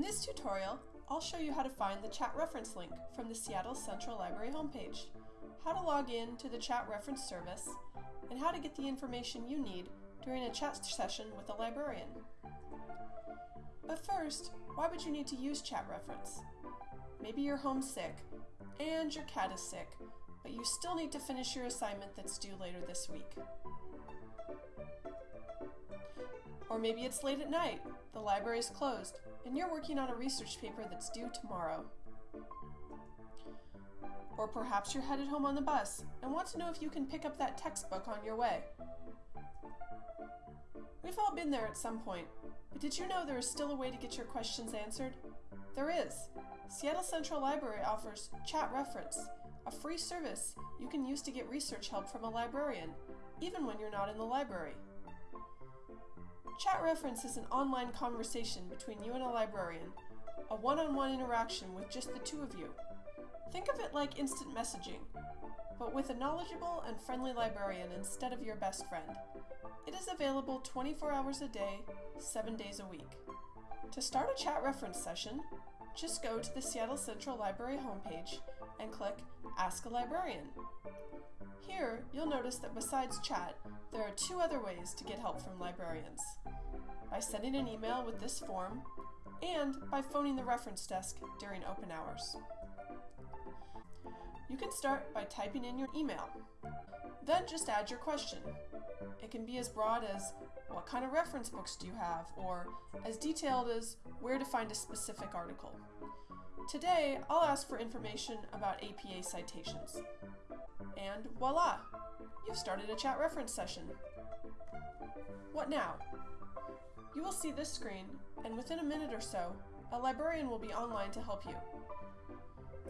this tutorial, I'll show you how to find the chat reference link from the Seattle Central Library homepage, how to log in to the chat reference service, and how to get the information you need during a chat session with a librarian. But first, why would you need to use chat reference? Maybe you're homesick and your cat is sick, but you still need to finish your assignment that's due later this week. Or maybe it's late at night, the library is closed, and you're working on a research paper that's due tomorrow. Or perhaps you're headed home on the bus and want to know if you can pick up that textbook on your way. We've all been there at some point, but did you know there is still a way to get your questions answered? There is. Seattle Central Library offers Chat Reference, a free service you can use to get research help from a librarian, even when you're not in the library. Chat Reference is an online conversation between you and a librarian, a one-on-one interaction with just the two of you. Think of it like instant messaging, but with a knowledgeable and friendly librarian instead of your best friend. It is available 24 hours a day, 7 days a week. To start a chat reference session, just go to the Seattle Central Library homepage and click Ask a Librarian. Here, you'll notice that besides chat, there are two other ways to get help from librarians. By sending an email with this form, and by phoning the reference desk during open hours. You can start by typing in your email. Then just add your question. It can be as broad as, what kind of reference books do you have? Or as detailed as, where to find a specific article. Today, I'll ask for information about APA citations. And voila! You've started a chat reference session. What now? You will see this screen, and within a minute or so, a librarian will be online to help you.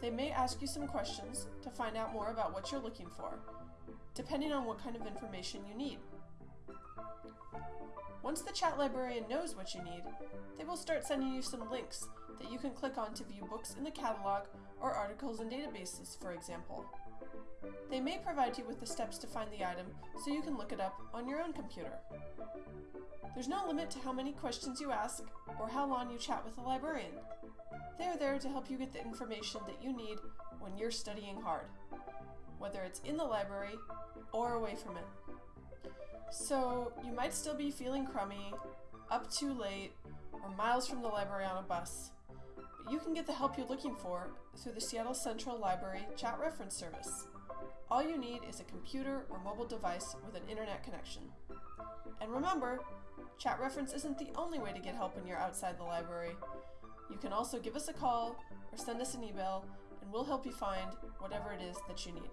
They may ask you some questions to find out more about what you're looking for, depending on what kind of information you need. Once the chat librarian knows what you need, they will start sending you some links that you can click on to view books in the catalog or articles in databases, for example. They may provide you with the steps to find the item so you can look it up on your own computer. There's no limit to how many questions you ask or how long you chat with a librarian. They are there to help you get the information that you need when you're studying hard, whether it's in the library or away from it. So, you might still be feeling crummy, up too late, or miles from the library on a bus. But you can get the help you're looking for through the Seattle Central Library Chat Reference Service. All you need is a computer or mobile device with an internet connection. And remember, Chat Reference isn't the only way to get help when you're outside the library. You can also give us a call or send us an email, and we'll help you find whatever it is that you need.